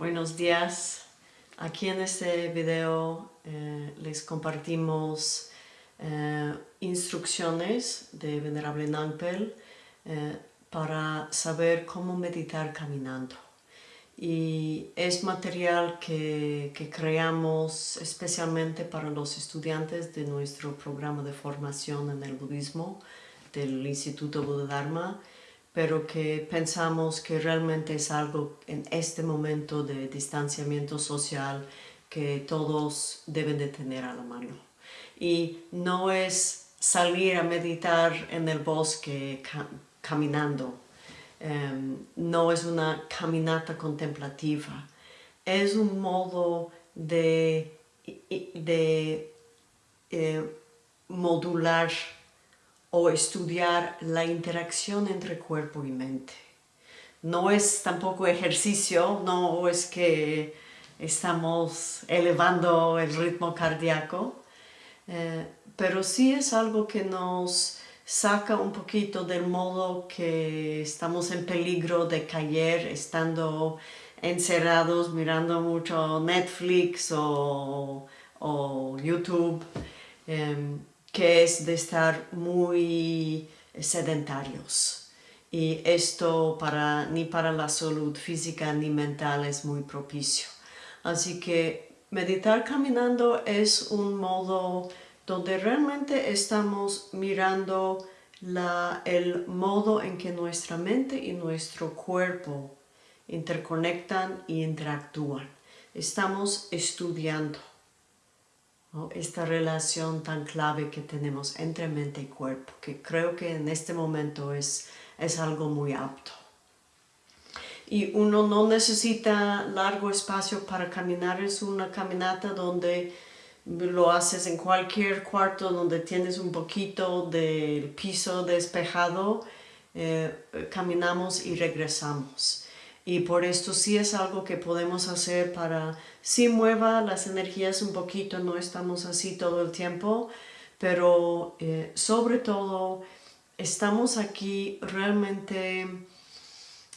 Buenos días. Aquí en este video eh, les compartimos eh, instrucciones de Venerable Nangpel eh, para saber cómo meditar caminando. Y es material que, creamos especialmente para los estudiantes de nuestro programa de formación en el budismo del Instituto Buda Dharma pero que pensamos que realmente es algo en este momento de distanciamiento social que todos deben de tener a la mano. Y no es salir a meditar en el bosque caminando, em, no es una caminata contemplativa, es un modo de, de eh, modular o estudiar la interacción entre cuerpo y mente. No es tampoco ejercicio, no es que estamos elevando el ritmo cardíaco, eh, pero sí es algo que nos saca un poquito del modo que estamos en peligro de caer estando encerrados mirando mucho Netflix o, YouTube. Em, que es de estar muy sedentarios. Y esto para, ni para la salud física ni mental es muy propicio. Así que meditar caminando es un modo donde realmente estamos mirando la, el modo en que nuestra mente y nuestro cuerpo interconectan y interactúan. Estamos estudiando esta relación tan clave que tenemos entre mente y cuerpo, que creo que en este momento es, es algo muy apto. Y uno no necesita largo espacio para caminar, es una caminata donde lo haces en cualquier cuarto donde tienes un poquito del piso despejado, eh, caminamos y regresamos y por esto sí es algo que podemos hacer para sí mueva las energías un poquito, no estamos así todo el tiempo, pero eh, sobre todo estamos aquí realmente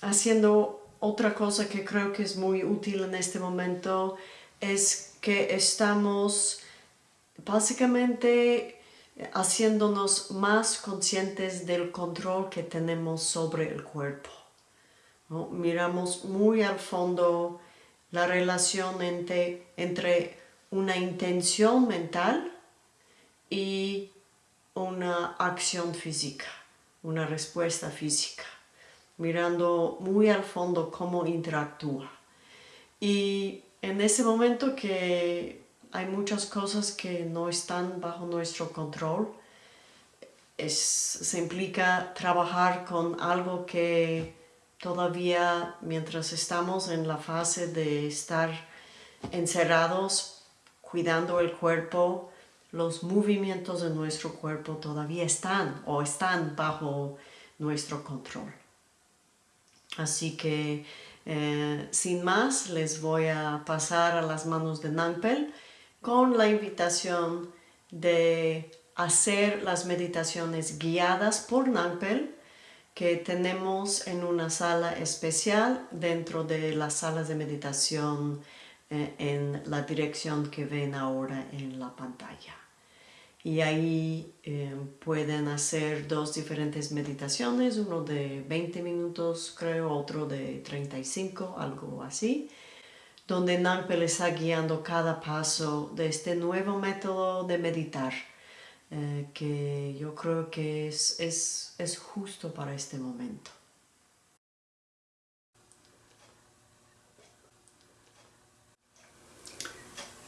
haciendo otra cosa que creo que es muy útil en este momento, es que estamos básicamente haciéndonos más conscientes del control que tenemos sobre el cuerpo. Miramos muy al fondo la relación entre, entre una intención mental y una acción física, una respuesta física, mirando muy al fondo cómo interactúa. Y en ese momento que hay muchas cosas que no están bajo nuestro control, es, se implica trabajar con algo que todavía mientras estamos en la fase de estar encerrados, cuidando el cuerpo, los movimientos de nuestro cuerpo todavía están o están bajo nuestro control. Así que eh, sin más les voy a pasar a las manos de Nangpel con la invitación de hacer las meditaciones guiadas por Nangpel que tenemos en una sala especial dentro de las salas de meditación eh, en la dirección que ven ahora en la pantalla. Y ahí eh, pueden hacer dos diferentes meditaciones, uno de 20 minutos creo, otro de 35, algo así, donde Nampe les está guiando cada paso de este nuevo método de meditar eh, que yo creo que es, es, es justo para este momento.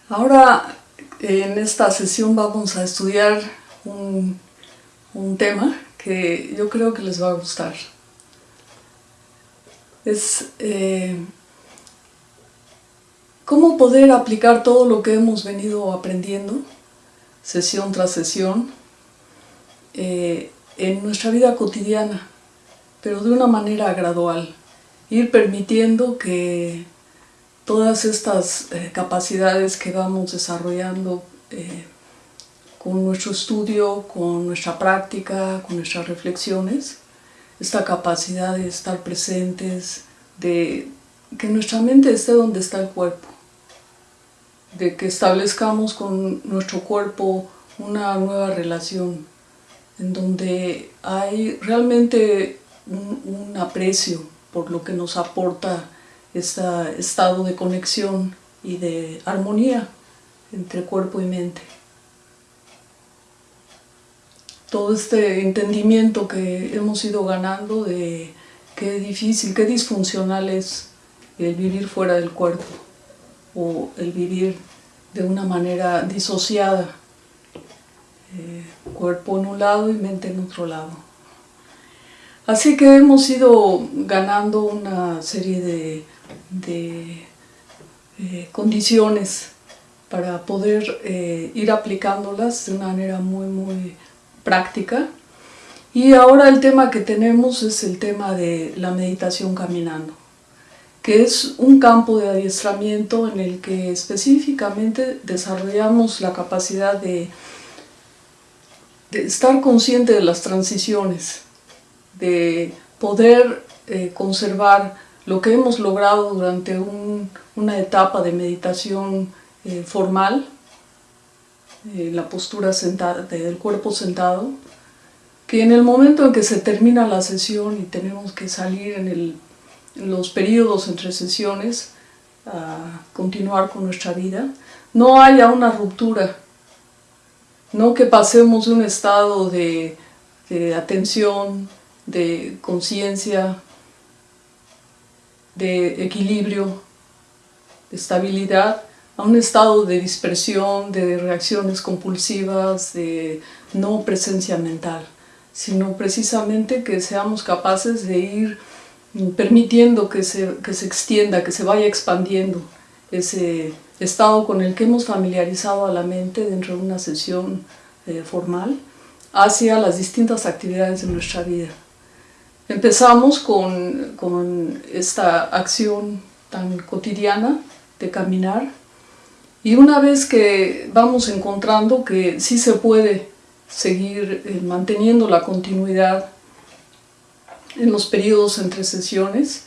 Ahora en esta sesión vamos a estudiar un, un, tema que yo creo que les va a gustar. Es eh, cómo poder aplicar todo lo que hemos venido aprendiendo sesión tras sesión, eh, en nuestra vida cotidiana, pero de una manera gradual. Ir permitiendo que todas estas eh, capacidades que vamos desarrollando eh, con nuestro estudio, con nuestra práctica, con nuestras reflexiones, esta capacidad de estar presentes, de que nuestra mente esté donde está el cuerpo, de que establezcamos con nuestro cuerpo una nueva relación, en donde hay realmente un, aprecio por lo que nos aporta este estado de conexión y de armonía entre cuerpo y mente. Todo este entendimiento que hemos ido ganando de qué difícil, qué disfuncional es el vivir fuera del cuerpo o el vivir de una manera disociada, eh, cuerpo en un lado y mente en otro lado. Así que hemos ido ganando una serie de, eh, condiciones para poder eh, ir aplicándolas de una manera muy, muy práctica. Y ahora el tema que tenemos es el tema de la meditación caminando, que es un campo de adiestramiento en el que específicamente desarrollamos la capacidad de, estar consciente de las transiciones, de poder eh, conservar lo que hemos logrado durante una etapa de meditación eh, formal, eh, la postura sentada, del cuerpo sentado, que en el momento en que se termina la sesión y tenemos que salir en, los periodos entre sesiones a continuar con nuestra vida, no haya una ruptura, no que pasemos de un estado de, de atención, de conciencia, de equilibrio, de estabilidad, a un estado de dispersión, de reacciones compulsivas, de no presencia mental, sino precisamente que seamos capaces de ir permitiendo que se, que se extienda, que se vaya expandiendo ese estado con el que hemos familiarizado a la mente dentro de una sesión eh, formal hacia las distintas actividades de nuestra vida. Empezamos con, con esta acción tan cotidiana de caminar, y una vez que vamos encontrando que sí se puede seguir eh, manteniendo la continuidad en los periodos entre sesiones,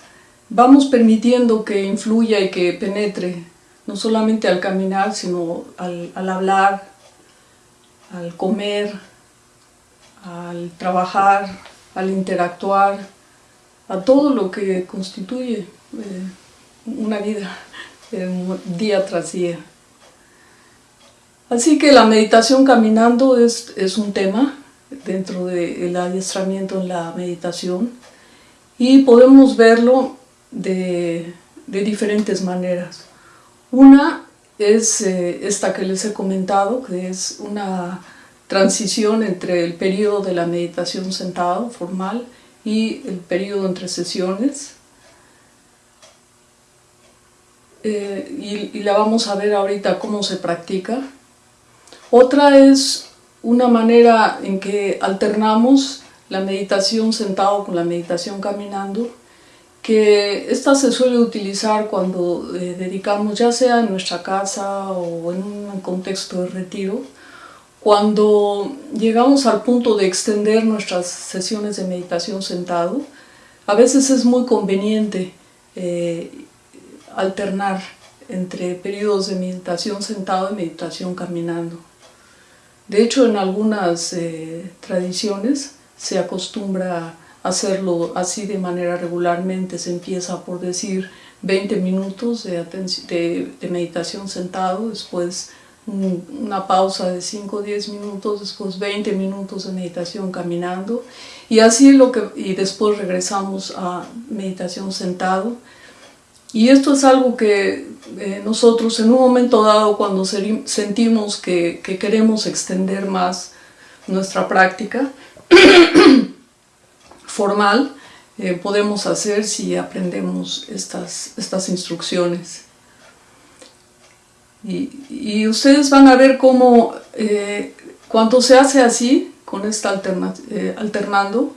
vamos permitiendo que influya y que penetre, no solamente al caminar, sino al, hablar, al comer, al trabajar, al interactuar, a todo lo que constituye eh, una vida eh, día tras día. Así que la meditación caminando es, un tema dentro del adiestramiento en la meditación y podemos verlo de, diferentes maneras. Una es eh, esta que les he comentado, que es una transición entre el periodo de la meditación sentado formal y el periodo entre sesiones. Eh, y, y la vamos a ver ahorita cómo se practica. Otra es una manera en que alternamos la meditación sentado con la meditación caminando, que esta se suele utilizar cuando eh, dedicamos, ya sea en nuestra casa o en un contexto de retiro, cuando llegamos al punto de extender nuestras sesiones de meditación sentado, a veces es muy conveniente eh, alternar entre periodos de meditación sentado y meditación caminando. De hecho, en algunas eh, tradiciones se acostumbra hacerlo así de manera regularmente. Se empieza por decir 20 minutos de, de, meditación sentado, después una pausa de 5 o 10 minutos, después 20 minutos de meditación caminando y así lo que y después regresamos a meditación sentado y esto es algo que eh, nosotros en un momento dado cuando sentimos que, queremos extender más nuestra práctica formal, eh, podemos hacer si aprendemos estas, estas instrucciones. Y, ustedes van a ver cómo eh, cuando se hace así, con esta alternando,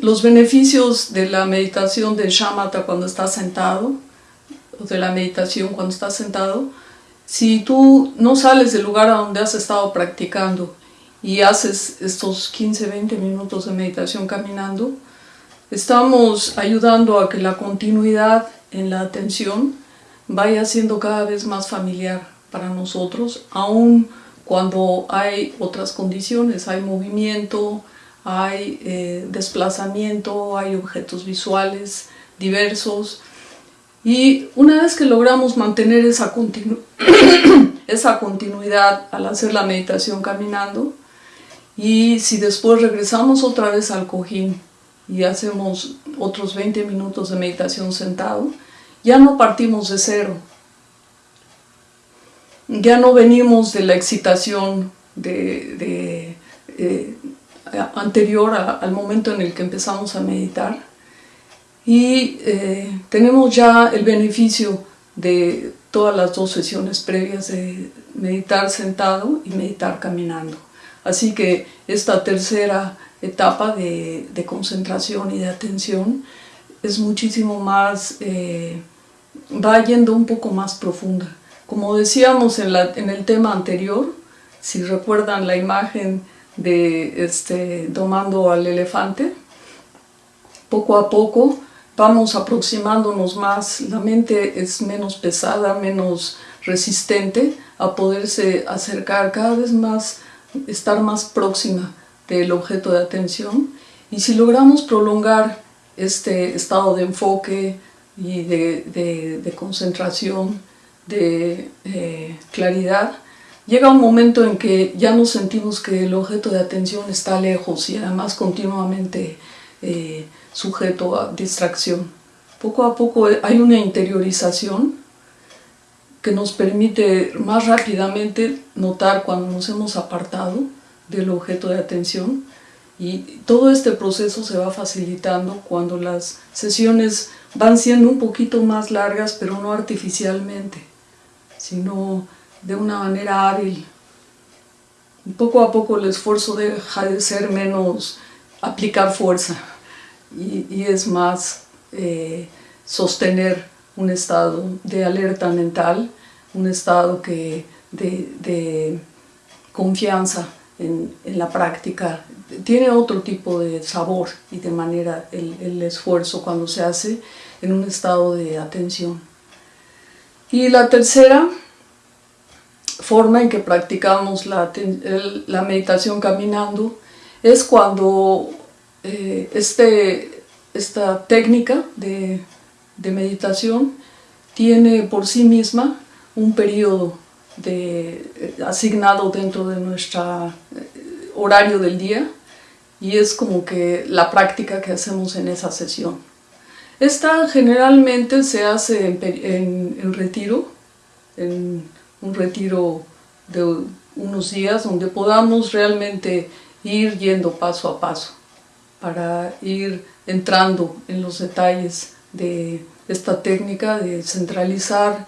los beneficios de la meditación de shamatha cuando estás sentado, o de la meditación cuando estás sentado, si tú no sales del lugar a donde has estado practicando y haces estos 15-20 minutos de meditación caminando, estamos ayudando a que la continuidad en la atención vaya siendo cada vez más familiar para nosotros, aun cuando hay otras condiciones, hay movimiento, hay eh, desplazamiento, hay objetos visuales diversos. Y una vez que logramos mantener esa, esa continuidad al hacer la meditación caminando, y si después regresamos otra vez al cojín y hacemos otros 20 minutos de meditación sentado, ya no partimos de cero. Ya no venimos de la excitación de, eh, anterior al momento en el que empezamos a meditar y eh, tenemos ya el beneficio de todas las dos sesiones previas de meditar sentado y meditar caminando. Así que esta tercera etapa de, concentración y de atención es muchísimo más, eh, va yendo un poco más profunda. Como decíamos en, en, el tema anterior, si recuerdan la imagen de este, domando al elefante, poco a poco vamos aproximándonos más, la mente es menos pesada, menos resistente a poderse acercar cada vez más, estar más próxima del objeto de atención. Y si logramos prolongar este estado de enfoque y de, concentración, de eh, claridad, llega un momento en que ya nos sentimos que el objeto de atención está lejos y además continuamente eh, sujeto a distracción. Poco a poco hay una interiorización que nos permite más rápidamente notar cuando nos hemos apartado del objeto de atención y todo este proceso se va facilitando cuando las sesiones van siendo un poquito más largas, pero no artificialmente, sino de una manera hábil. Poco a poco el esfuerzo deja de ser menos aplicar fuerza y, es más eh, sostener un estado de alerta mental, un estado que, de confianza en, la práctica tiene otro tipo de sabor y de manera el, esfuerzo cuando se hace en un estado de atención. Y la tercera forma en que practicamos la, la meditación caminando es cuando eh, este, esta técnica de, de meditación tiene por sí misma un periodo de, eh, asignado dentro de nuestro eh, horario del día y es como que la práctica que hacemos en esa sesión. Esta generalmente se hace en, en, retiro, en un retiro de unos días donde podamos realmente ir yendo paso a paso para ir entrando en los detalles de esta técnica de centralizar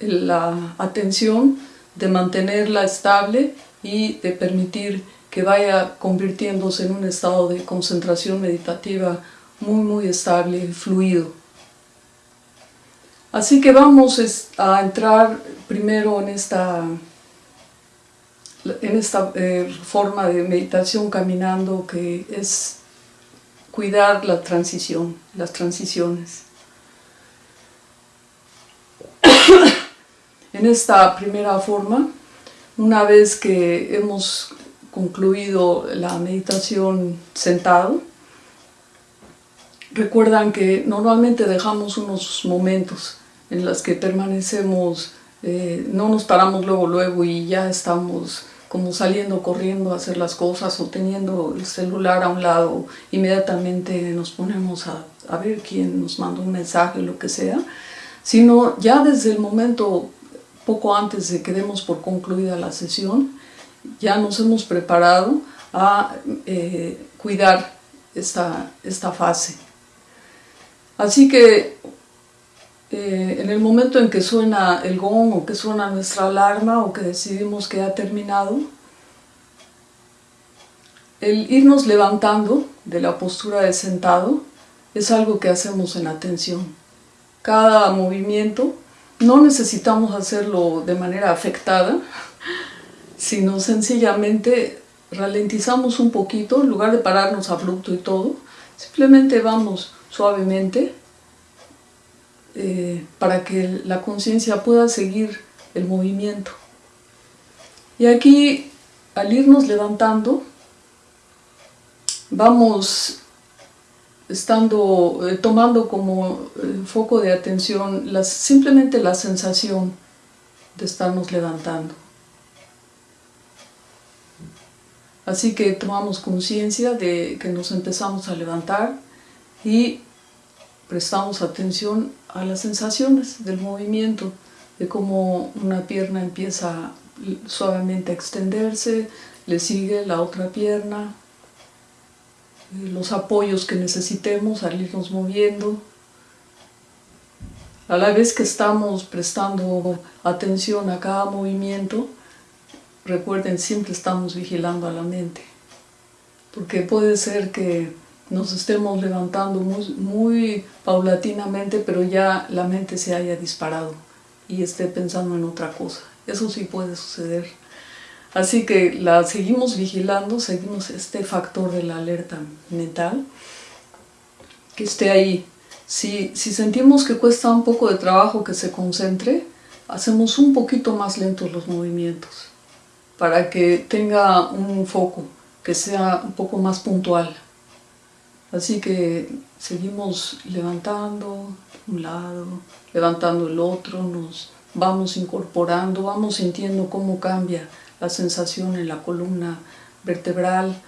la atención, de mantenerla estable y de permitir que vaya convirtiéndose en un estado de concentración meditativa muy muy estable y fluido. Así que vamos a entrar primero en esta, en esta eh, forma de meditación caminando que es cuidar la transición, las transiciones. En esta primera forma, una vez que hemos concluido la meditación sentado, recuerdan que normalmente dejamos unos momentos en los que permanecemos, eh, no nos paramos luego luego y ya estamos como saliendo corriendo a hacer las cosas o teniendo el celular a un lado, inmediatamente nos ponemos a, a ver quién nos manda un mensaje, lo que sea, sino ya desde el momento poco antes de que demos por concluida la sesión, ya nos hemos preparado a eh, cuidar esta, esta fase. Así que eh, en el momento en que suena el gong o que suena nuestra alarma o que decidimos que ha terminado, el irnos levantando de la postura de sentado es algo que hacemos en atención. Cada movimiento no necesitamos hacerlo de manera afectada, sino sencillamente ralentizamos un poquito, en lugar de pararnos abrupto y todo, simplemente vamos suavemente eh, para que la conciencia pueda seguir el movimiento. Y aquí, al irnos levantando, vamos estando, eh, tomando como eh, foco de atención simplemente la sensación de estarnos levantando. Así que tomamos conciencia de que nos empezamos a levantar y prestamos atención a las sensaciones del movimiento, de cómo una pierna empieza suavemente a extenderse, le sigue la otra pierna, eh, los apoyos que necesitemos al irnos moviendo. A la vez que estamos prestando atención a cada movimiento, recuerden, siempre estamos vigilando a la mente. Porque puede ser que nos estemos levantando muy, paulatinamente, pero ya la mente se haya disparado y esté pensando en otra cosa. Eso sí puede suceder. Así que la seguimos vigilando, seguimos este factor de la alerta mental, que esté ahí. Si, si sentimos que cuesta un poco de trabajo que se concentre, hacemos un poquito más lentos los movimientos, para que tenga un foco, que sea un poco más puntual. Así que seguimos levantando un lado, levantando el otro, nos vamos incorporando, vamos sintiendo cómo cambia la sensación en la columna vertebral,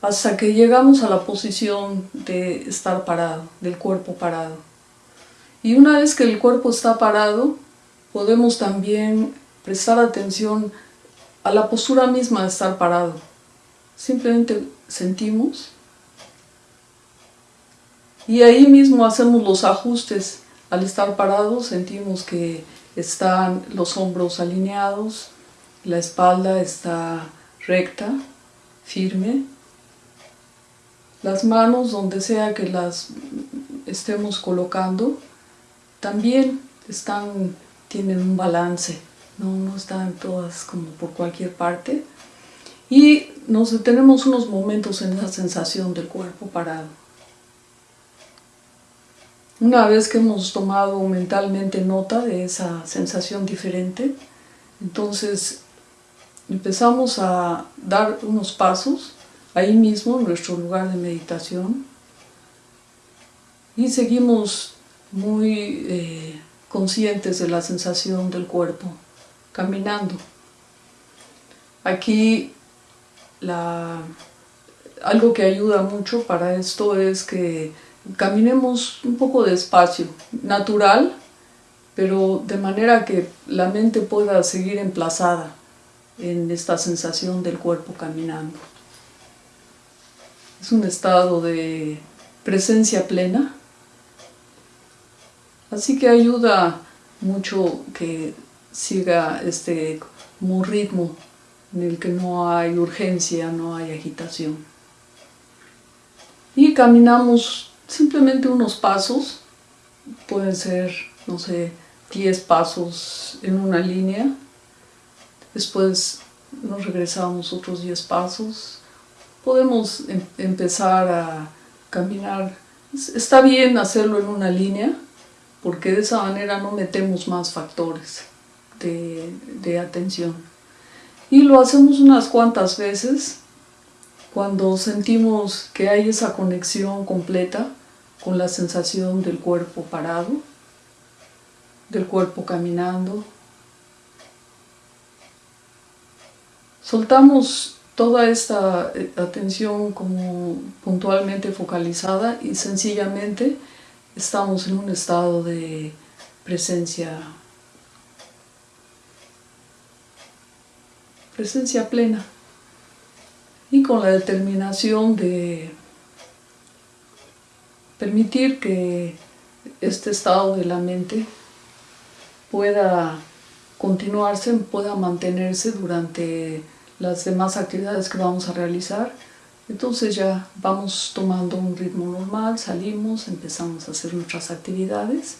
hasta que llegamos a la posición de estar parado, del cuerpo parado. Y una vez que el cuerpo está parado, podemos también prestar atención a la postura misma de estar parado. Simplemente sentimos y ahí mismo hacemos los ajustes. Al estar parados sentimos que están los hombros alineados, la espalda está recta, firme. Las manos, donde sea que las estemos colocando, también están, tienen un balance, no, no están todas como por cualquier parte. Y nos detenemos unos momentos en esa sensación del cuerpo parado. Una vez que hemos tomado mentalmente nota de esa sensación diferente, entonces empezamos a dar unos pasos ahí mismo en nuestro lugar de meditación y seguimos muy eh, conscientes de la sensación del cuerpo caminando. Aquí algo que ayuda mucho para esto es que caminemos un poco despacio, natural, pero de manera que la mente pueda seguir emplazada en esta sensación del cuerpo caminando. Es un estado de presencia plena, así que ayuda mucho que siga este ritmo en el que no hay urgencia, no hay agitación. Y caminamos simplemente unos pasos, pueden ser, no sé, 10 pasos en una línea, después nos regresamos otros 10 pasos, podemos em-, empezar a caminar, está bien hacerlo en una línea, porque de esa manera no metemos más factores de, de atención. Y lo hacemos unas cuantas veces, cuando sentimos que hay esa conexión completa con la sensación del cuerpo parado, del cuerpo caminando, soltamos toda esta eh, atención como puntualmente focalizada y sencillamente estamos en un estado de presencia presencia plena y con la determinación de permitir que este estado de la mente pueda continuarse, pueda mantenerse durante las demás actividades que vamos a realizar. Entonces ya vamos tomando un ritmo normal, salimos, empezamos a hacer nuestras actividades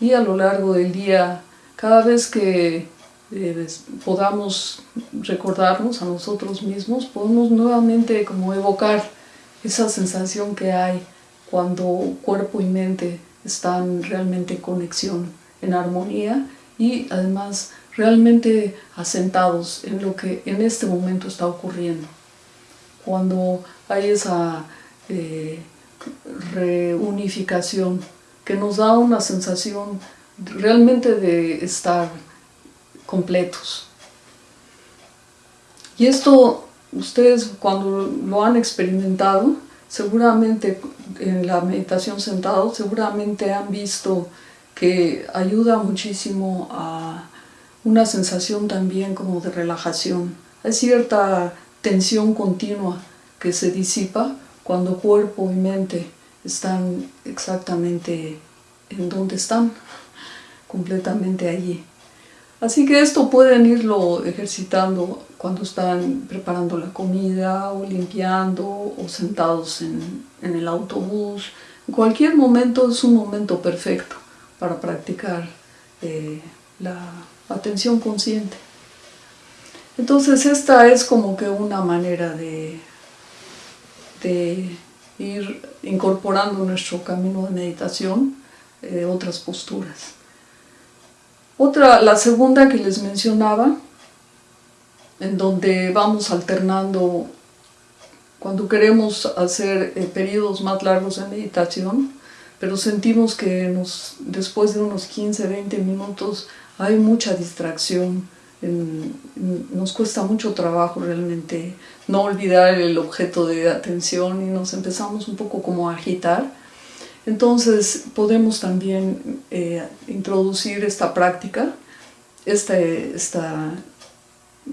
y a lo largo del día, cada vez que eh, podamos recordarnos a nosotros mismos, podemos nuevamente como evocar esa sensación que hay cuando cuerpo y mente están realmente en conexión, en armonía y además realmente asentados en lo que en este momento está ocurriendo. Cuando hay esa eh, reunificación que nos da una sensación realmente de estar completos. Y esto ustedes cuando lo han experimentado, seguramente en la meditación sentado, seguramente han visto que ayuda muchísimo a una sensación también como de relajación. Hay cierta tensión continua que se disipa cuando cuerpo y mente están exactamente en donde están, completamente allí. Así que esto pueden irlo ejercitando cuando están preparando la comida o limpiando o sentados en, el autobús. En cualquier momento es un momento perfecto para practicar eh, la atención consciente. Entonces esta es como que una manera de, de ir incorporando nuestro camino de meditación, eh, otras posturas. Otra, la segunda que les mencionaba, en donde vamos alternando cuando queremos hacer eh, periodos más largos de meditación, pero sentimos que nos, después de unos 15, 20 minutos hay mucha distracción, nos cuesta mucho trabajo realmente no olvidar el objeto de atención y nos empezamos un poco como a agitar. Entonces podemos también eh, introducir esta práctica, esta, esta,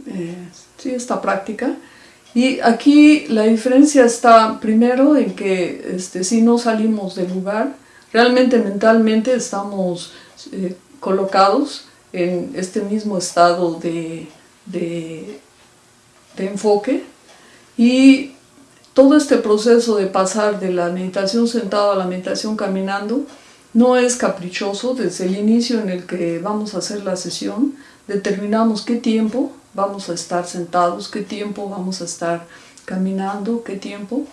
eh, sí, esta práctica. Y aquí la diferencia está primero en que este, si no salimos del lugar, realmente mentalmente estamos eh, colocados en este mismo estado de, de, de enfoque y todo este proceso de pasar de la meditación sentado a la meditación caminando no es caprichoso desde el inicio en el que vamos a hacer la sesión, determinamos qué tiempo vamos a estar sentados, qué tiempo vamos a estar caminando, qué tiempo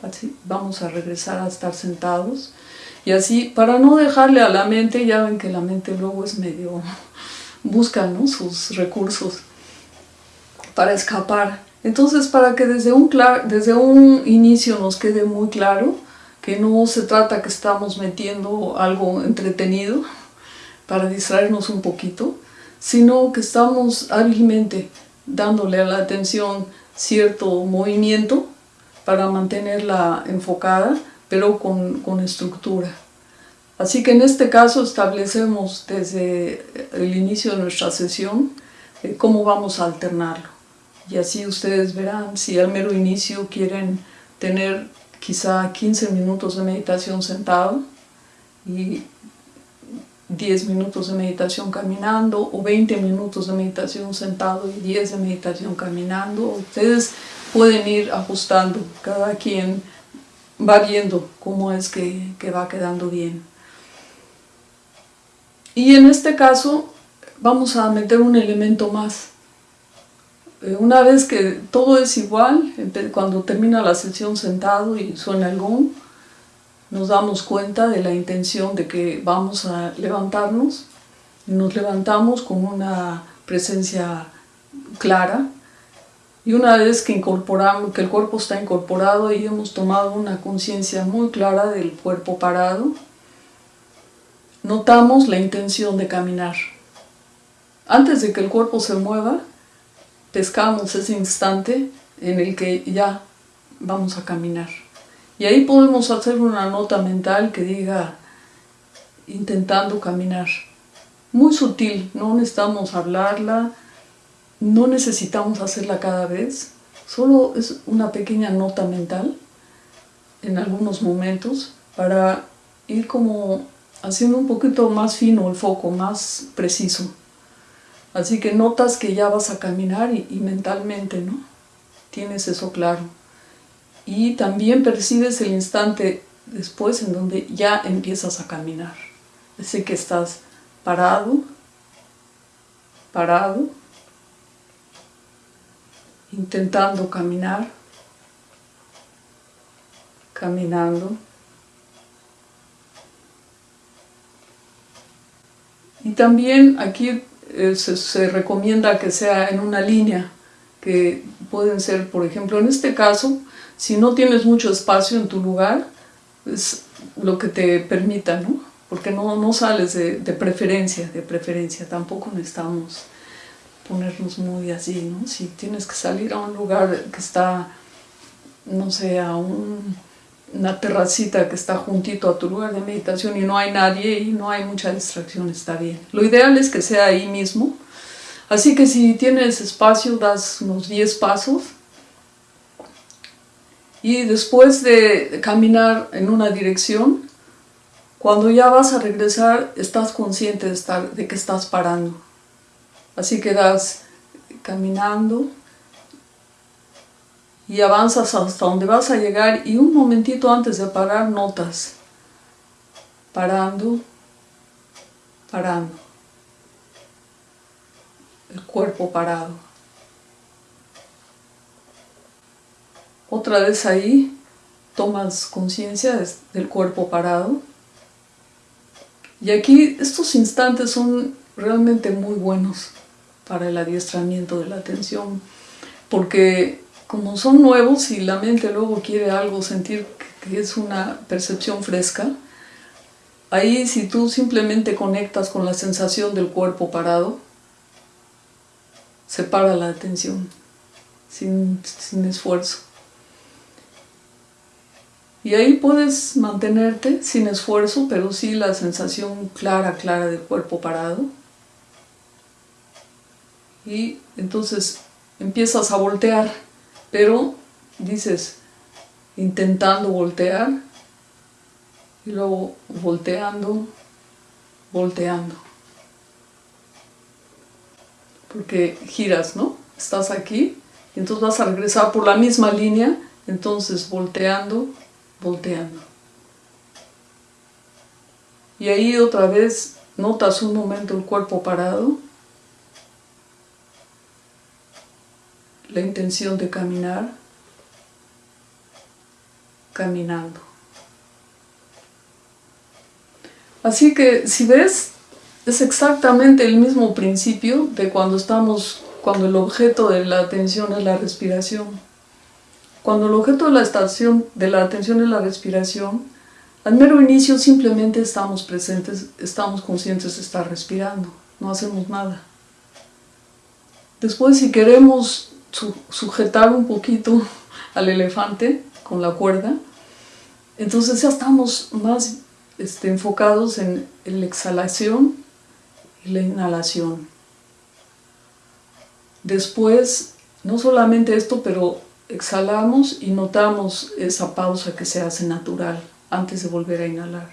vamos a regresar a estar sentados. Y así para no dejarle a la mente, ya ven que la mente luego es medio, busca sus recursos para escapar entonces, para que desde un, desde un inicio nos quede muy claro que no se trata que estamos metiendo algo entretenido para distraernos un poquito, sino que estamos hábilmente dándole a la atención cierto movimiento para mantenerla enfocada, pero con, con estructura. Así que en este caso establecemos desde el inicio de nuestra sesión eh, cómo vamos a alternarlo y así ustedes verán si al mero inicio quieren tener quizá 15 minutos de meditación sentado y 10 minutos de meditación caminando o 20 minutos de meditación sentado y 10 de meditación caminando. Ustedes pueden ir ajustando, cada quien va viendo cómo es que, que va quedando bien. Y en este caso vamos a meter un elemento más. Eh, una vez que todo es igual, cuando termina la sesión sentado y suena el gong, nos damos cuenta de la intención de que vamos a levantarnos. Nos levantamos con una presencia clara y una vez que incorporamos, que el cuerpo está incorporado y hemos tomado una conciencia muy clara del cuerpo parado, notamos la intención de caminar. Antes de que el cuerpo se mueva, pescamos ese instante en el que ya vamos a caminar. Y ahí podemos hacer una nota mental que diga intentando caminar. Muy sutil, no necesitamos hablarla, no necesitamos hacerla cada vez, solo es una pequeña nota mental en algunos momentos para ir como haciendo un poquito más fino el foco, más preciso. Así que notas que ya vas a caminar y, mentalmente, ¿no? Tienes eso claro. Y también percibes el instante después en donde ya empiezas a caminar. Así que estás parado, parado, intentando caminar, caminando, Y también aquí eh, se, recomienda que sea en una línea, que pueden ser, por ejemplo, en este caso, si no tienes mucho espacio en tu lugar, es lo que te permita, ¿no? Porque no, no sales de, de preferencia, de preferencia, tampoco necesitamos ponernos muy así, ¿no? Si tienes que salir a un lugar que está, no sé, a un, una terracita que está juntito a tu lugar de meditación y no hay nadie y no hay mucha distracción, está bien. Lo ideal es que sea ahí mismo. Así que si tienes espacio, das unos 10 pasos. Y después de caminar en una dirección, cuando ya vas a regresar, estás consciente de, estar, de que estás parando. Así que das caminando y avanzas hasta donde vas a llegar y un momentito antes de parar notas. Parando, parando. El cuerpo parado. Otra vez ahí tomas conciencia del cuerpo parado. Y aquí estos instantes son realmente muy buenos para el adiestramiento de la atención, porque como son nuevos y la mente luego quiere algo, sentir que es una percepción fresca, ahí si tú simplemente conectas con la sensación del cuerpo parado, se para la atención, sin, sin esfuerzo. Y ahí puedes mantenerte sin esfuerzo, pero sí la sensación clara, clara del cuerpo parado. Y entonces empiezas a voltear, pero dices, intentando voltear, y luego volteando, volteando. Porque giras, ¿no? Estás aquí, y entonces vas a regresar por la misma línea, entonces volteando, volteando. Y ahí otra vez notas un momento el cuerpo parado, la intención de caminar, caminando. Así que si ves, es exactamente el mismo principio de cuando estamos, cuando el objeto de la atención es la respiración. Cuando el objeto de la, estación, de la atención es la respiración, al mero inicio simplemente estamos presentes, estamos conscientes de estar respirando, no hacemos nada. Después si queremos sujetar un poquito al elefante con la cuerda, entonces ya estamos más este, enfocados en la exhalación y la inhalación. Después, no solamente esto, pero exhalamos y notamos esa pausa que se hace natural antes de volver a inhalar.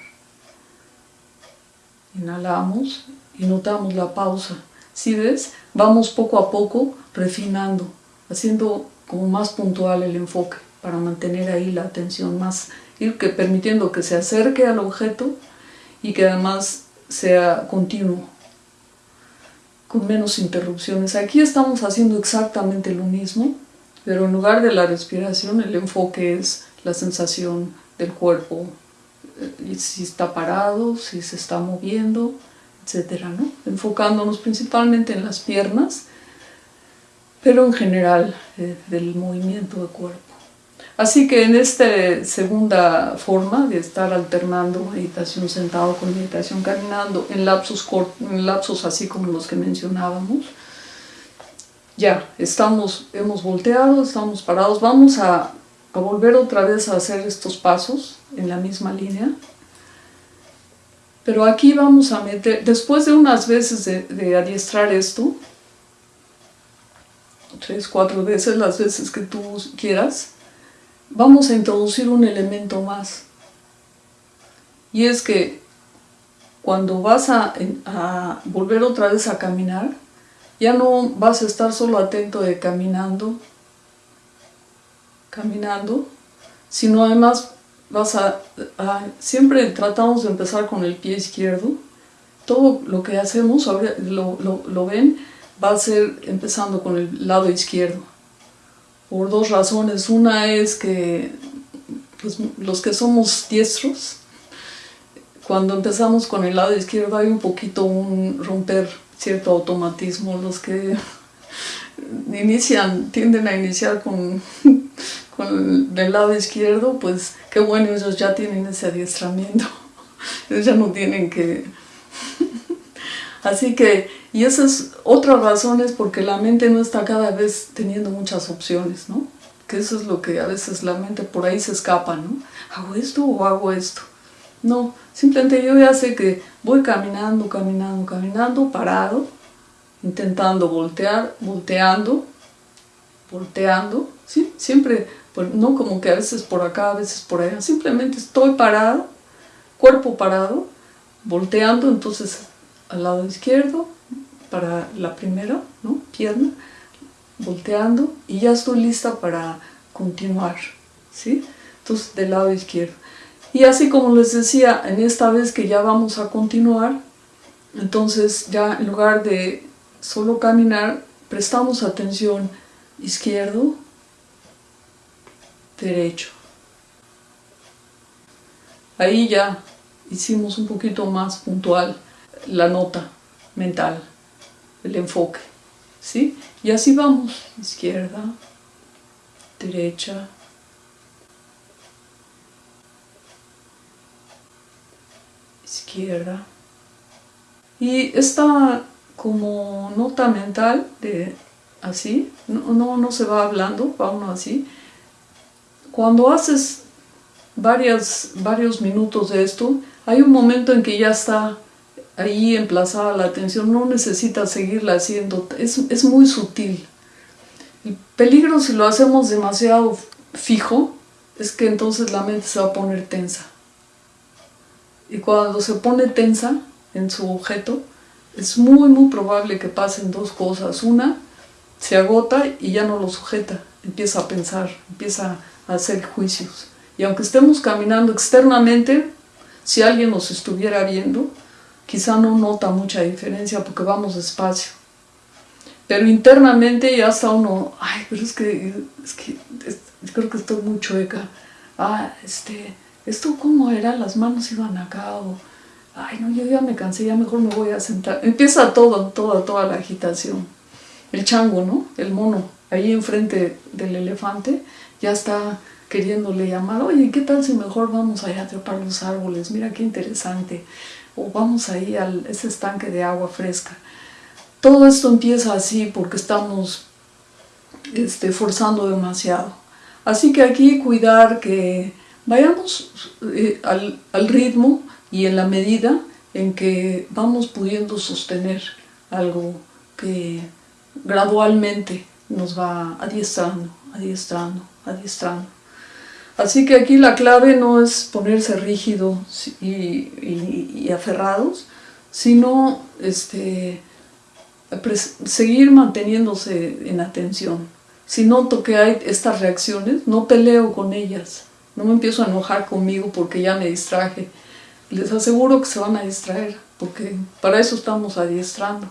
Inhalamos y notamos la pausa. Si ves, vamos poco a poco refinando, haciendo como más puntual el enfoque para mantener ahí la atención más, que, permitiendo que se acerque al objeto y que además sea continuo, con menos interrupciones. Aquí estamos haciendo exactamente lo mismo, pero en lugar de la respiración, el enfoque es la sensación del cuerpo, eh, si está parado, si se está moviendo, etc. ¿no? Enfocándonos principalmente en las piernas, pero en general eh, del movimiento del cuerpo. Así que en esta segunda forma de estar alternando meditación sentado con meditación caminando en lapsos, en lapsos así como los que mencionábamos, ya, estamos, hemos volteado, estamos parados, vamos a, a, volver otra vez a hacer estos pasos en la misma línea. Pero aquí vamos a meter, después de unas veces de, de adiestrar esto, tres, cuatro veces, las veces que tú quieras, vamos a introducir un elemento más. Y es que cuando vas a, a volver otra vez a caminar, ya no vas a estar solo atento de caminando, caminando, sino además vas a, siempre tratamos de empezar con el pie izquierdo. Todo lo que hacemos, lo, lo, lo ven, va a ser empezando con el lado izquierdo. Por dos razones. Una es que pues, los que somos diestros cuando empezamos con el lado izquierdo hay un poquito un romper cierto automatismo. Los que inician, tienden a iniciar con, con el lado izquierdo, pues qué bueno, ellos ya tienen ese adiestramiento. Ellos ya no tienen que... Así que, y esa es otra razón es porque la mente no está cada vez teniendo muchas opciones, ¿no? Que eso es lo que a veces la mente por ahí se escapa, ¿no? ¿Hago esto o hago esto? No, simplemente yo ya sé que voy caminando, caminando, caminando, parado, intentando voltear, volteando, volteando, ¿sí? Siempre, no como que a veces por acá, a veces por allá, simplemente estoy parado, cuerpo parado, volteando, entonces al lado izquierdo, para la primera, ¿no? Pierna, volteando, y ya estoy lista para continuar, ¿sí? Entonces, del lado izquierdo. Y así como les decía, en esta vez que ya vamos a continuar, entonces ya en lugar de solo caminar, prestamos atención izquierdo, derecho. Ahí ya hicimos un poquito más puntual la nota mental, el enfoque, ¿sí? Y así vamos, izquierda, derecha, izquierda. Y esta como nota mental de así, no, no, se va hablando, va uno así. Cuando haces varias, varios minutos de esto, hay un momento en que ya está ahí emplazada la atención, no necesitas seguirla haciendo, es, es muy sutil. El peligro si lo hacemos demasiado fijo es que entonces la mente se va a poner tensa. Y cuando se pone tensa en su objeto, es muy muy probable que pasen dos cosas. Una, se agota y ya no lo sujeta, empieza a pensar, empieza a hacer juicios. Y aunque estemos caminando externamente, si alguien nos estuviera viendo, quizá no nota mucha diferencia porque vamos despacio. Pero internamente ya está uno, ay, pero es que, creo que estoy muy chueca. Ah, este, ¿esto cómo era? Las manos iban acá o, ay, no, yo ya me cansé, ya mejor me voy a sentar. Empieza todo, toda, toda la agitación. El chango, ¿no? El mono, ahí enfrente del elefante, ya está queriéndole llamar, oye, ¿qué tal si mejor vamos allá a trepar los árboles? Mira qué interesante. O vamos ahí a ese estanque de agua fresca. Todo esto empieza así porque estamos este, forzando demasiado. Así que aquí cuidar que vayamos eh, al, al ritmo y en la medida en que vamos pudiendo sostener algo que gradualmente nos va adiestrando, adiestrando, adiestrando. Así que aquí la clave no es ponerse rígidos y, aferrados, sino este, seguir manteniéndose en atención. Si noto que hay estas reacciones, no peleo con ellas, no me empiezo a enojar conmigo porque ya me distraje. Les aseguro que se van a distraer, porque para eso estamos adiestrando.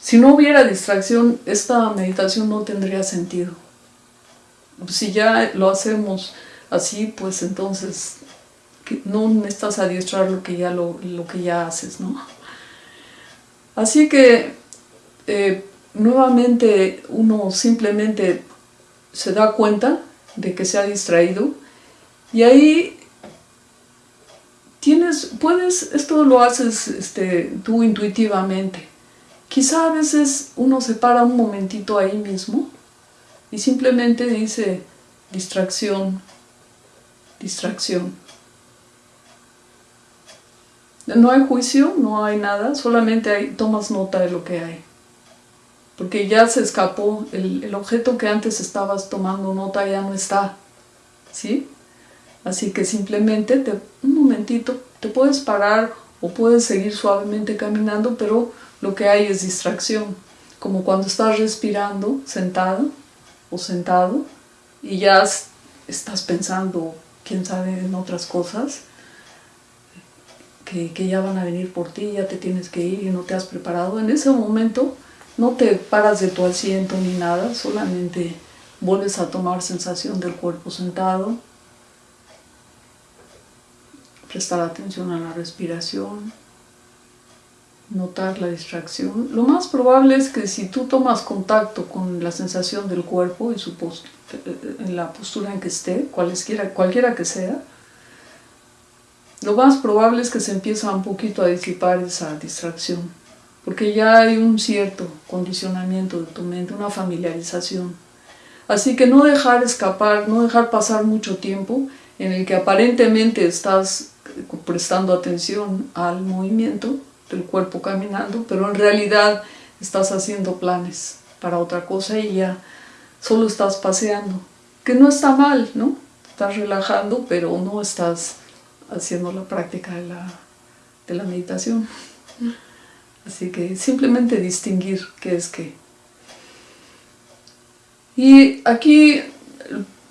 Si no hubiera distracción, esta meditación no tendría sentido si ya lo hacemos así, pues entonces no necesitas adiestrar lo que ya, lo, que ya haces, ¿no? Así que eh, nuevamente uno simplemente se da cuenta de que se ha distraído y ahí tienes, puedes, esto lo haces este, tú intuitivamente. Quizá a veces uno se para un momentito ahí mismo y simplemente dice distracción, distracción. No hay juicio, no hay nada, solamente hay, tomas nota de lo que hay. Porque ya se escapó, el, objeto que antes estabas tomando nota ya no está. ¿Sí? Así que simplemente te, un momentito te puedes parar o puedes seguir suavemente caminando, pero lo que hay es distracción. Como cuando estás respirando sentado, o sentado y ya estás pensando, quién sabe, en otras cosas que, que, ya van a venir por ti, ya te tienes que ir y no te has preparado. En ese momento no te paras de tu asiento ni nada, solamente vuelves a tomar sensación del cuerpo sentado, prestar atención a la respiración, notar la distracción. Lo más probable es que si tú tomas contacto con la sensación del cuerpo y su en la postura en que esté, cualquiera, cualquiera que sea, lo más probable es que se empieza un poquito a disipar esa distracción, porque ya hay un cierto condicionamiento de tu mente, una familiarización. Así que no dejar escapar, no dejar pasar mucho tiempo en el que aparentemente estás prestando atención al movimiento del cuerpo caminando, pero en realidad estás haciendo planes para otra cosa y ya solo estás paseando, que no está mal, ¿no? Estás relajando, pero no estás haciendo la práctica de la, de la meditación. Así que simplemente distinguir qué es qué. Y aquí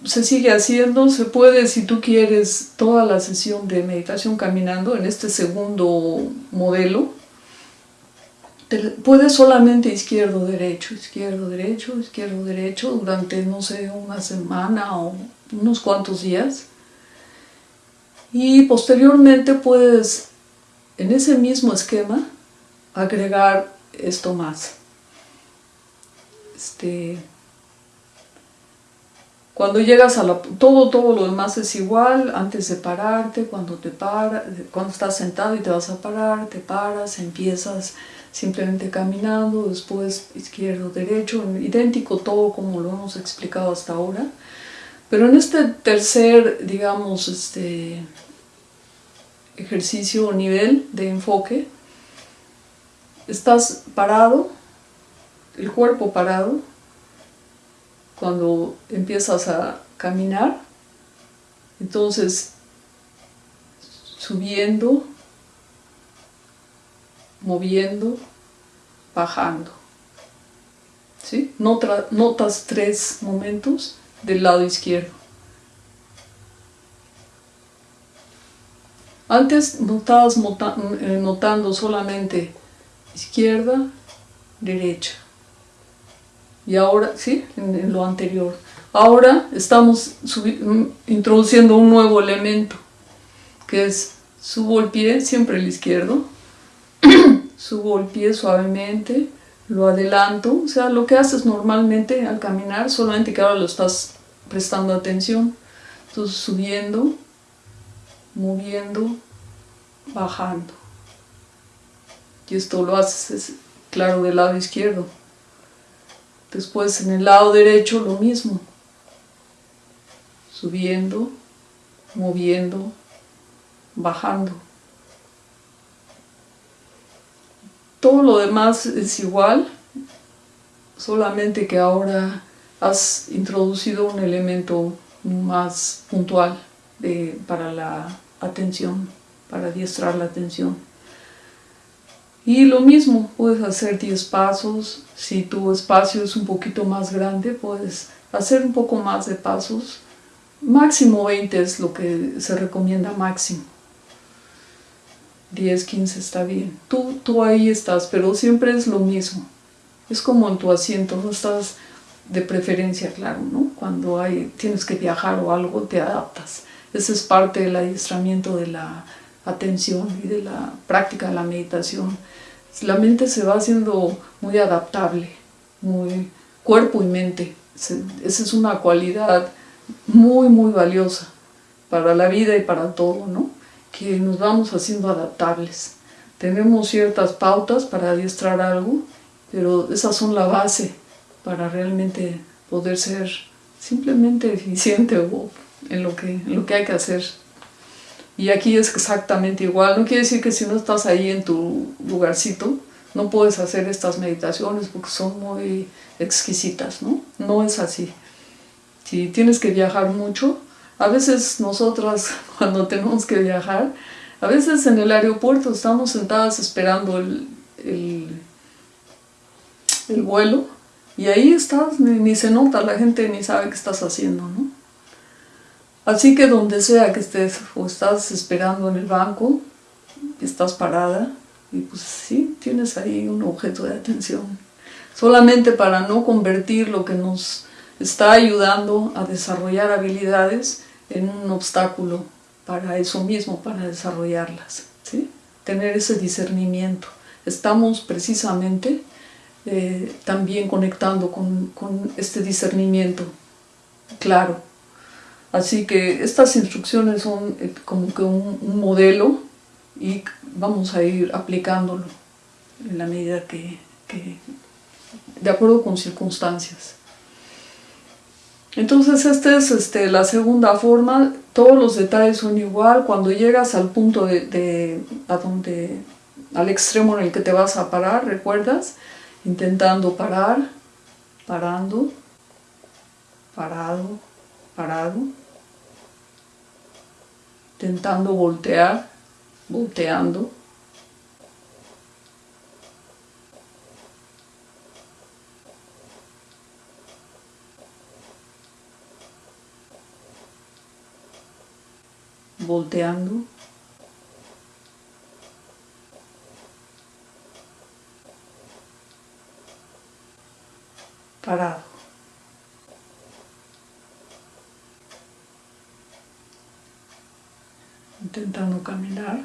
se sigue haciendo, se puede, si tú quieres, toda la sesión de meditación caminando en este segundo modelo. Puedes solamente izquierdo, derecho, izquierdo, derecho, izquierdo, derecho durante, no sé, una semana o unos cuantos días. Y posteriormente puedes, en ese mismo esquema, agregar esto más. Este, cuando llegas a la... Todo, todo lo demás es igual, antes de pararte, cuando te para, cuando estás sentado y te vas a parar, te paras, empiezas simplemente caminando, después izquierdo, derecho, idéntico todo como lo hemos explicado hasta ahora. Pero en este tercer, digamos, este ejercicio o nivel de enfoque, estás parado, el cuerpo parado, cuando empiezas a caminar, entonces subiendo, moviendo, bajando. ¿Sí? notas tres momentos del lado izquierdo. Antes estabas eh, notando solamente izquierda, derecha y ahora, sí, en, lo anterior. Ahora estamos mm, introduciendo un nuevo elemento, que es subo el pie, siempre el izquierdo, subo el pie suavemente, lo adelanto, o sea, lo que haces normalmente al caminar, solamente que ahora lo estás prestando atención. Entonces subiendo, moviendo, bajando. Y esto lo haces, claro, del lado izquierdo. Después en el lado derecho lo mismo. Subiendo, moviendo, bajando. Todo lo demás es igual, solamente que ahora has introducido un elemento más puntual para la atención, para adiestrar la atención. Y lo mismo, puedes hacer 10 pasos, si tu espacio es un poquito más grande, puedes hacer un poco más de pasos. Máximo 20 es lo que se recomienda máximo. 10, 15 está bien. Tú, tú ahí estás, pero siempre es lo mismo. Es como en tu asiento, no estás de preferencia, claro, ¿no? Cuando hay, tienes que viajar o algo, te adaptas. Ese es parte del adiestramiento de la atención y de la práctica de la meditación la mente se va haciendo muy adaptable, muy cuerpo y mente. Esa es una cualidad muy, muy valiosa para la vida y para todo, ¿no? Que nos vamos haciendo adaptables. Tenemos ciertas pautas para adiestrar algo, pero esas son la base para realmente poder ser simplemente eficiente en lo que, en lo que hay que hacer. Y aquí es exactamente igual. No quiere decir que si no estás ahí en tu lugarcito, no puedes hacer estas meditaciones porque son muy exquisitas, ¿no? No es así. Si tienes que viajar mucho, a veces nosotras cuando tenemos que viajar, a veces en el aeropuerto estamos sentadas esperando el, el, vuelo y ahí estás, ni, ni se nota, la gente ni sabe qué estás haciendo, ¿no? Así que donde sea que estés o estás esperando en el banco, estás parada y pues sí, tienes ahí un objeto de atención. Solamente para no convertir lo que nos está ayudando a desarrollar habilidades en un obstáculo para eso mismo, para desarrollarlas, ¿sí? tener ese discernimiento. Estamos precisamente eh, también conectando con, con este discernimiento claro. Así que estas instrucciones son eh, como que un, modelo y vamos a ir aplicándolo en la medida que, que de acuerdo con circunstancias. Entonces esta es este, la segunda forma, todos los detalles son igual, cuando llegas al punto de, de, a donde, al extremo en el que te vas a parar, ¿recuerdas? Intentando parar, parando, parado, parado, intentando voltear, volteando, volteando. Parado. Intentando caminar,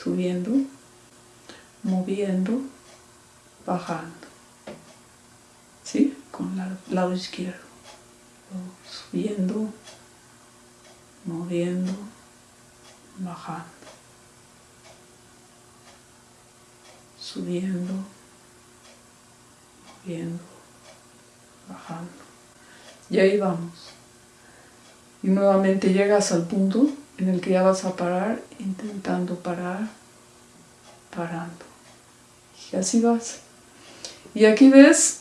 subiendo, moviendo, bajando. ¿Sí? Con el lado izquierdo. Subiendo, moviendo, bajando, subiendo, moviendo, bajando. Y ahí vamos. Y nuevamente llegas al punto en el que ya vas a parar, intentando parar, parando. Y así vas. Y aquí ves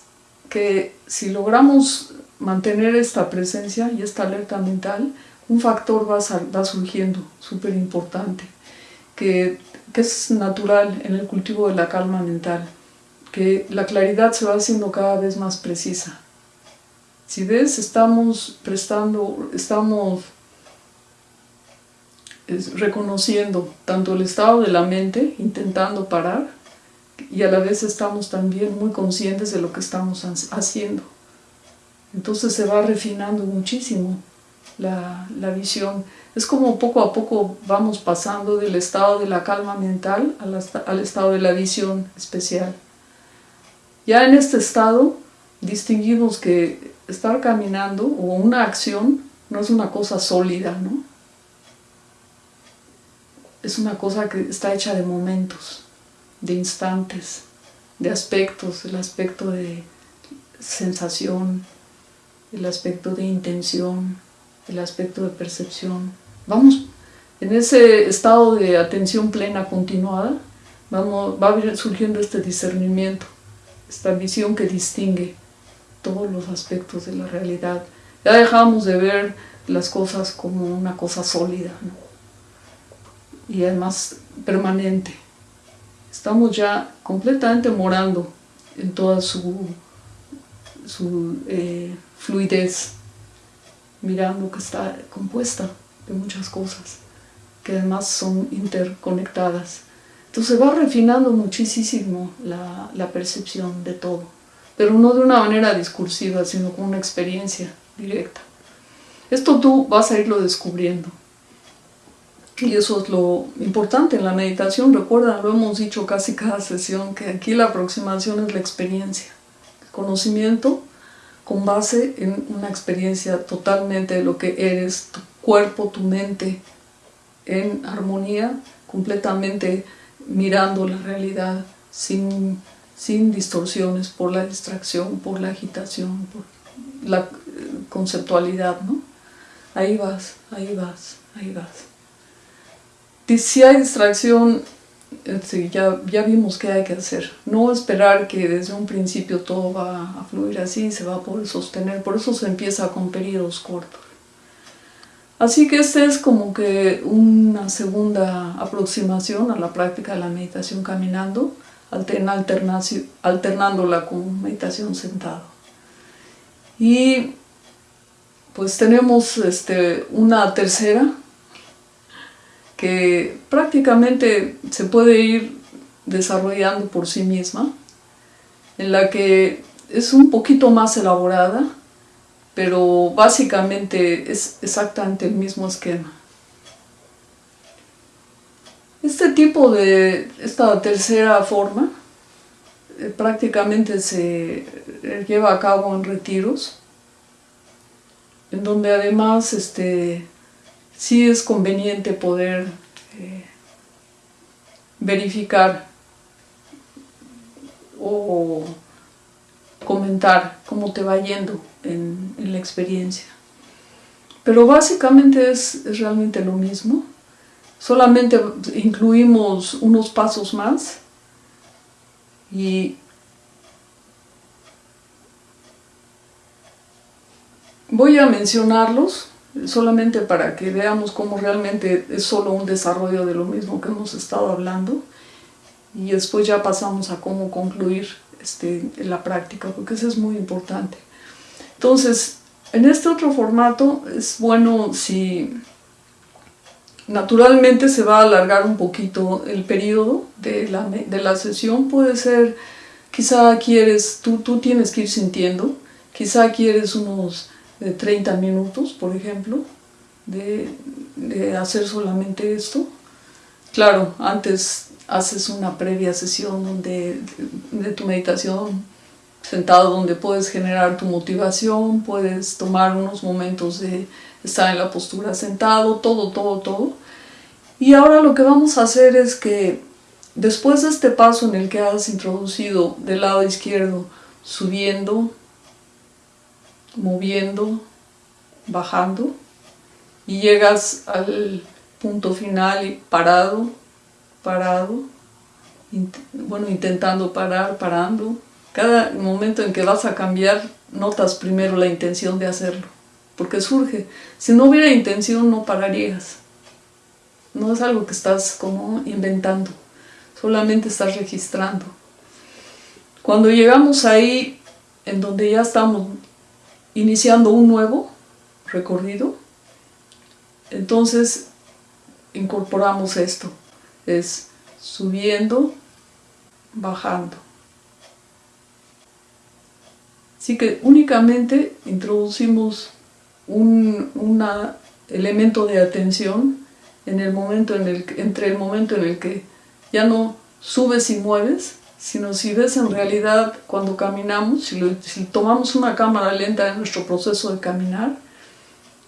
que si logramos mantener esta presencia y esta alerta mental, un factor va, va surgiendo súper importante, que, que es natural en el cultivo de la calma mental, que la claridad se va haciendo cada vez más precisa. Si ves, estamos prestando, estamos reconociendo tanto el estado de la mente, intentando parar, y a la vez estamos también muy conscientes de lo que estamos haciendo. Entonces se va refinando muchísimo la, la, visión. Es como poco a poco vamos pasando del estado de la calma mental al, al estado de la visión especial. Ya en este estado distinguimos que estar caminando o una acción no es una cosa sólida, ¿no? Es una cosa que está hecha de momentos, de instantes, de aspectos, el aspecto de sensación, el aspecto de intención, el aspecto de percepción. Vamos, en ese estado de atención plena continuada, vamos, va surgiendo este discernimiento, esta visión que distingue todos los aspectos de la realidad. Ya dejamos de ver las cosas como una cosa sólida y además permanente. Estamos ya completamente morando en toda su, eh, fluidez mirando que está compuesta de muchas cosas, que además son interconectadas. Entonces va refinando muchísimo la percepción de todo, pero no de una manera discursiva, sino con una experiencia directa. Esto tú vas a irlo descubriendo. Y eso es lo importante en la meditación. Recuerda, lo hemos dicho casi cada sesión, que aquí la aproximación es la experiencia. El conocimiento con base en una experiencia totalmente de lo que eres, tu cuerpo, tu mente, en armonía, completamente mirando la realidad sin, sin distorsiones por la distracción, por la agitación, por la conceptualidad, ¿no? Ahí vas, ahí vas, ahí vas. Si hay distracción, Sí, ya, ya vimos qué hay que hacer. No esperar que desde un principio todo va a fluir así, se va a poder sostener. Por eso se empieza con periodos cortos. Así que esta es como que una segunda aproximación a la práctica de la meditación caminando, alternándola con meditación sentado. Y pues tenemos este, una tercera que prácticamente se puede ir desarrollando por sí misma, en la que es un poquito más elaborada, pero básicamente es exactamente el mismo esquema. Este tipo de, esta tercera forma, eh, prácticamente se eh, lleva a cabo en retiros, en donde además este, sí es conveniente poder eh, verificar o comentar cómo te va yendo en, la experiencia. Pero básicamente es, realmente lo mismo, solamente incluimos unos pasos más y voy a mencionarlos solamente para que veamos cómo realmente es solo un desarrollo de lo mismo que hemos estado hablando y después ya pasamos a cómo concluir este, la práctica, porque eso es muy importante. Entonces, en este otro formato es bueno si naturalmente se va a alargar un poquito el periodo de la, de la sesión, puede ser, quizá quieres, tú, tú tienes que ir sintiendo, quizá quieres unos de 30 minutos, por ejemplo, de, hacer solamente esto. Claro, antes haces una previa sesión de, de, tu meditación sentado donde puedes generar tu motivación, puedes tomar unos momentos de estar en la postura sentado, todo, todo, todo. Y ahora lo que vamos a hacer es que después de este paso en el que has introducido del lado izquierdo, subiendo, moviendo, bajando, y llegas al punto final y parado, parado, bueno, intentando parar, parando. Cada momento en que vas a cambiar, notas primero la intención de hacerlo, porque surge. Si no hubiera intención, no pararías. No es algo que estás como inventando, solamente estás registrando. Cuando llegamos ahí, en donde ya estamos iniciando un nuevo recorrido, entonces incorporamos esto es subiendo, bajando. Así que únicamente introducimos un una elemento de atención en el momento en el, entre el momento en el que ya no subes y mueves, sino si ves en realidad cuando caminamos, si, tomamos una cámara lenta en nuestro proceso de caminar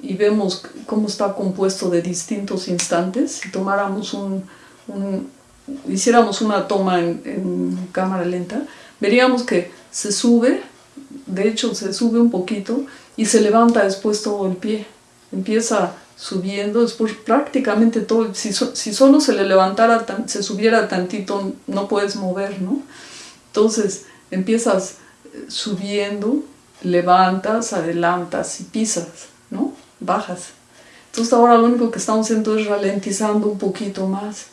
y vemos cómo está compuesto de distintos instantes, si tomáramos un, hiciéramos una toma en, cámara lenta, veríamos que se sube, de hecho se sube un poquito y se levanta después todo el pie. Empieza subiendo, después prácticamente todo, si, si solo se le levantara, se subiera tantito, no puedes mover, ¿no? Entonces empiezas eh, subiendo, levantas, adelantas y pisas, ¿no? Bajas. Entonces ahora lo único que estamos haciendo es ralentizando un poquito más.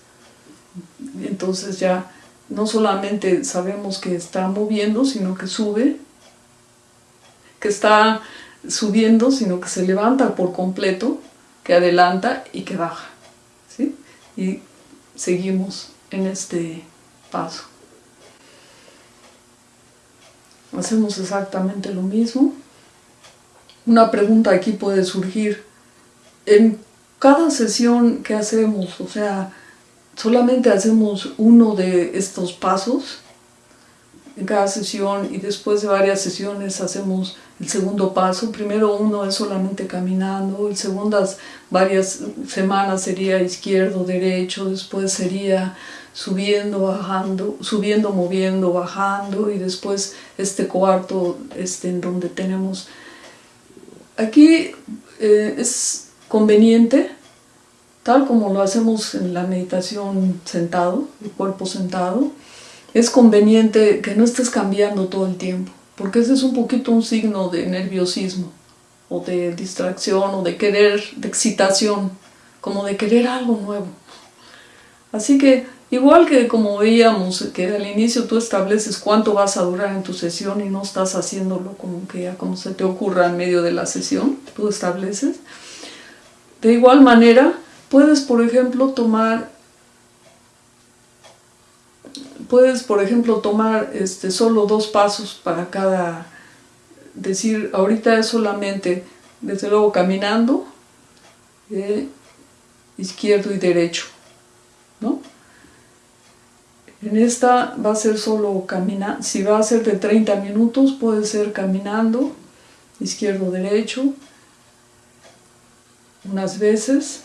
Entonces ya no solamente sabemos que está moviendo, sino que sube, que está subiendo, sino que se levanta por completo, que adelanta y que baja. ¿sí? Y seguimos en este paso. Hacemos exactamente lo mismo. Una pregunta aquí puede surgir. En cada sesión que hacemos, o sea, solamente hacemos uno de estos pasos en cada sesión y después de varias sesiones hacemos el segundo paso. Primero uno es solamente caminando, el segundas varias semanas sería izquierdo, derecho, después sería subiendo, bajando, subiendo, moviendo, bajando y después este cuarto este, en donde tenemos... Aquí eh, es conveniente tal como lo hacemos en la meditación sentado, el cuerpo sentado, es conveniente que no estés cambiando todo el tiempo, porque ese es un poquito un signo de nerviosismo, o de distracción, o de querer, de excitación, como de querer algo nuevo. Así que, igual que como veíamos, que al inicio tú estableces cuánto vas a durar en tu sesión y no estás haciéndolo como que como se te ocurra en medio de la sesión, tú estableces. De igual manera, Puedes, por ejemplo, tomar puedes, por ejemplo, tomar este, solo dos pasos para cada, decir, ahorita es solamente, desde luego, caminando, eh, izquierdo y derecho. ¿no? En esta va a ser solo caminar, si va a ser de 30 minutos puede ser caminando, izquierdo, derecho, unas veces,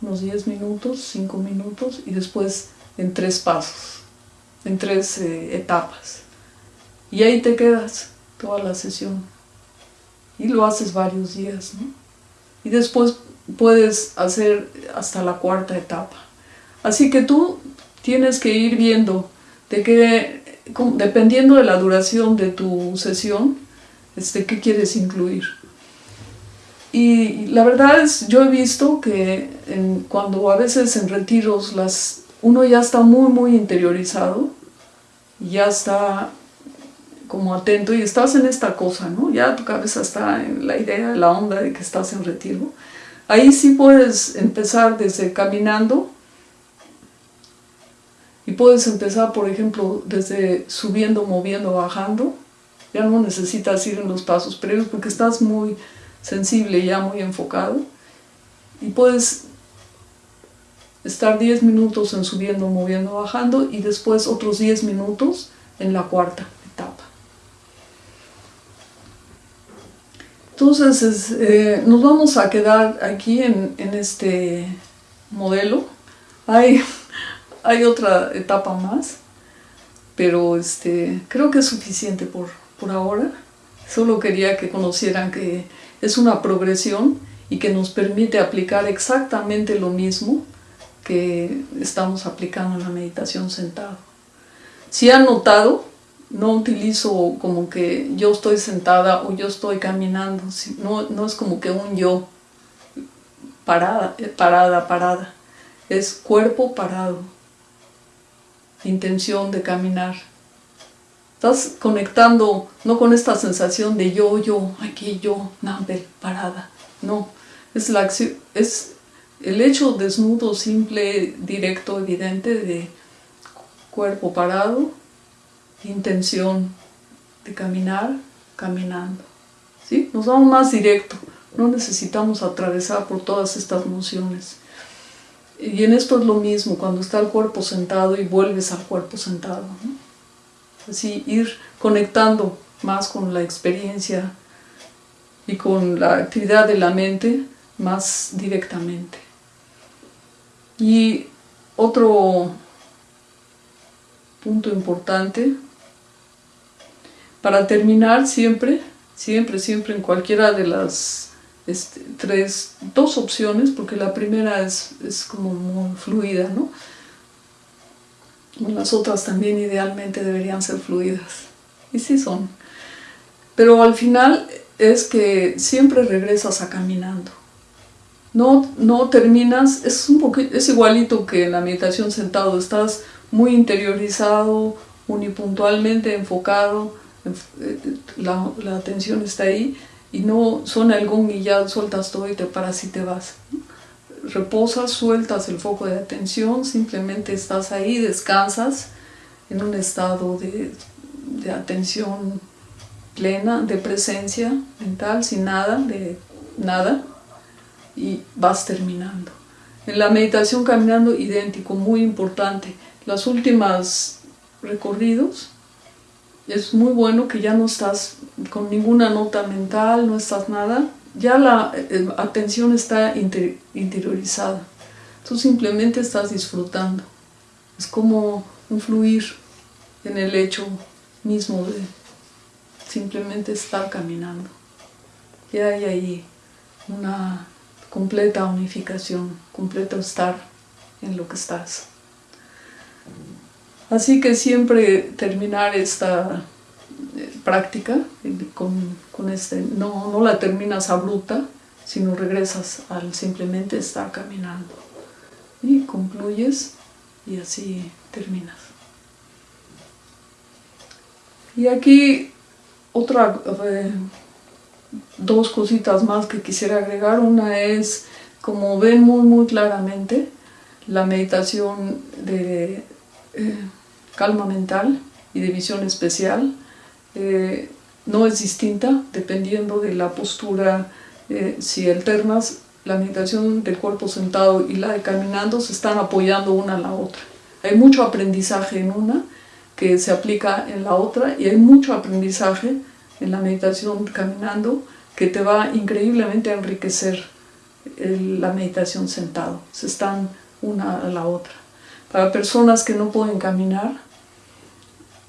unos 10 minutos, 5 minutos y después en tres pasos, en tres eh, etapas. Y ahí te quedas toda la sesión. Y lo haces varios días. Y después puedes hacer hasta la cuarta etapa. Así que tú tienes que ir viendo de que, dependiendo de la duración de tu sesión, este, qué quieres incluir. Y la verdad es, yo he visto que cuando a veces en retiros las, uno ya está muy, muy interiorizado, ya está como atento y estás en esta cosa, ¿no? Ya tu cabeza está en la idea, la onda de que estás en retiro. Ahí sí puedes empezar desde caminando y puedes empezar, por ejemplo, desde subiendo, moviendo, bajando. Ya no necesitas ir en los pasos previos porque estás muy sensible, ya muy enfocado. Y puedes estar 10 minutos en subiendo, moviendo, bajando y después otros 10 minutos en la cuarta etapa. Entonces eh, nos vamos a quedar aquí en, este modelo. Hay, hay otra etapa más, pero este, creo que es suficiente por, por ahora. Solo quería que conocieran que es una progresión y que nos permite aplicar exactamente lo mismo que estamos aplicando en la meditación sentado. Si han notado, no utilizo como que yo estoy sentada o yo estoy caminando, no, no es como que un yo parada, eh, parada, parada, es cuerpo parado, intención de caminar. Estás conectando no con esta sensación de yo, yo, aquí yo, Nambel, parada, no, es, la es el hecho desnudo, simple, directo, evidente de cuerpo parado, intención de caminar, caminando. ¿sí? Nos vamos más directo, no necesitamos atravesar por todas estas nociones. Y en esto es lo mismo, cuando está el cuerpo sentado y vuelves al cuerpo sentado. Así ir conectando más con la experiencia y con la actividad de la mente más directamente. Y otro punto importante para terminar siempre, siempre, siempre en cualquiera de las este, tres, dos opciones, porque la primera es, es como muy fluida, ¿no? Las otras también idealmente deberían ser fluidas. Y sí son. Pero al final es que siempre regresas a caminando. No, no terminas, es, un es igualito que en la meditación sentado, estás muy interiorizado, unipuntualmente enfocado, la, la, atención está ahí y no suena el gong y ya sueltas todo y te paras y te vas. Reposas, sueltas el foco de atención, simplemente estás ahí, descansas en un estado de, de atención plena, de presencia mental, sin nada, de nada, y vas terminando. En la meditación caminando, idéntico, muy importante. Las últimas recorridos es muy bueno que ya no estás con ninguna nota mental, no estás nada, ya la eh, atención está interiorizada. Tú simplemente estás disfrutando. Es como un fluir en el hecho mismo de simplemente estar caminando. Ya hay ahí una completa unificación, completo estar en lo que estás. Así que siempre terminar esta eh, práctica con, este, no, no la terminas abrupta, sino regresas al simplemente estar caminando. Y concluyes y así terminas. Y aquí otra, eh, dos cositas más que quisiera agregar. Una es, como ven muy muy claramente, la meditación de eh, calma mental y de visión especial eh, no es distinta dependiendo de la postura, eh, si alternas la meditación del cuerpo sentado y la de caminando se están apoyando una a la otra. Hay mucho aprendizaje en una que se aplica en la otra y hay mucho aprendizaje en la meditación caminando que te va increíblemente a enriquecer la meditación sentado. Se están una a la otra. Para personas que no pueden caminar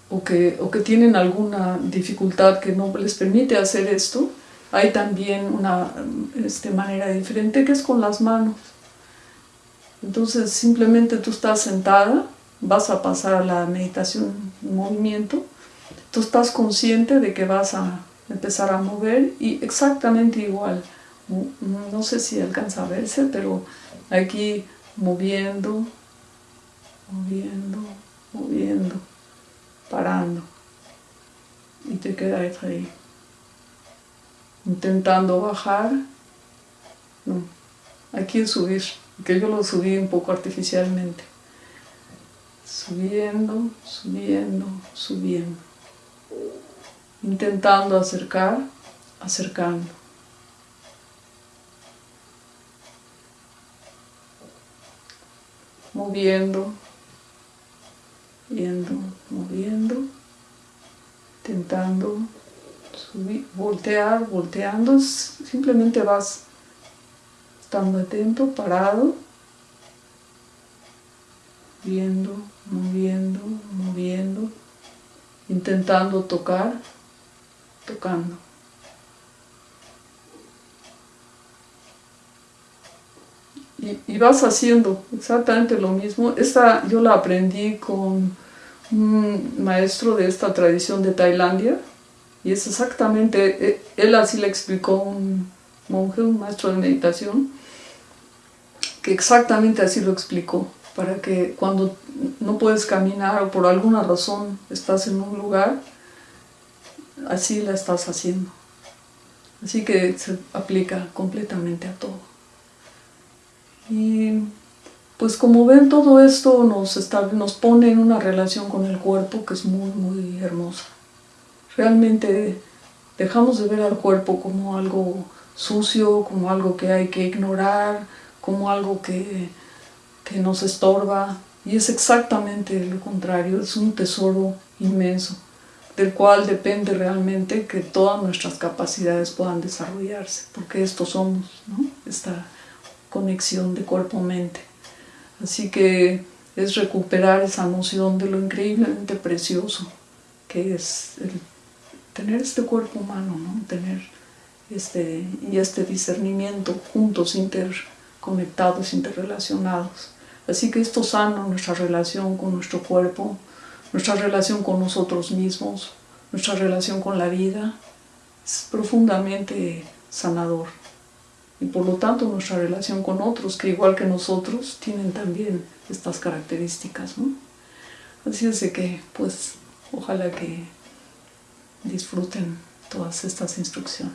o que, o que tienen alguna dificultad que no les permite hacer esto, hay también una este, manera diferente que es con las manos. Entonces simplemente tú estás sentada, vas a pasar a la meditación en movimiento, tú estás consciente de que vas a empezar a mover y exactamente igual, no sé si alcanza a verse, pero aquí moviendo, moviendo, moviendo, parando y te quedas ahí intentando bajar. No, aquí es subir, que yo lo subí un poco artificialmente. Subiendo, subiendo, subiendo. Intentando acercar, acercando. Moviendo, viendo, moviendo, intentando voltear, volteando, simplemente vas estando atento, parado, viendo, moviendo, moviendo, intentando tocar, tocando. Y, y, vas haciendo exactamente lo mismo. Esta yo la aprendí con un maestro de esta tradición de Tailandia, y es exactamente, e, él así le explicó un monje, un maestro de meditación, que exactamente así lo explicó, para que cuando no puedes caminar o por alguna razón estás en un lugar, así la estás haciendo. Así que se aplica completamente a todo. Y pues como ven todo esto nos, está, nos pone en una relación con el cuerpo que es muy muy hermosa realmente dejamos de ver al cuerpo como algo sucio, como algo que hay que ignorar, como algo que, que nos estorba. Y es exactamente lo contrario, es un tesoro inmenso, del cual depende realmente que todas nuestras capacidades puedan desarrollarse, porque esto somos, ¿no? esta conexión de cuerpo-mente. Así que es recuperar esa noción de lo increíblemente precioso que es tener este cuerpo humano, ¿no? tener este, y este discernimiento juntos, interconectados, interrelacionados. Así que esto sana nuestra relación con nuestro cuerpo, nuestra relación con nosotros mismos, nuestra relación con la vida, es profundamente sanador. Y por lo tanto nuestra relación con otros, que igual que nosotros, tienen también estas características. Así es que, pues, ojalá que disfruten todas estas instrucciones.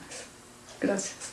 Gracias.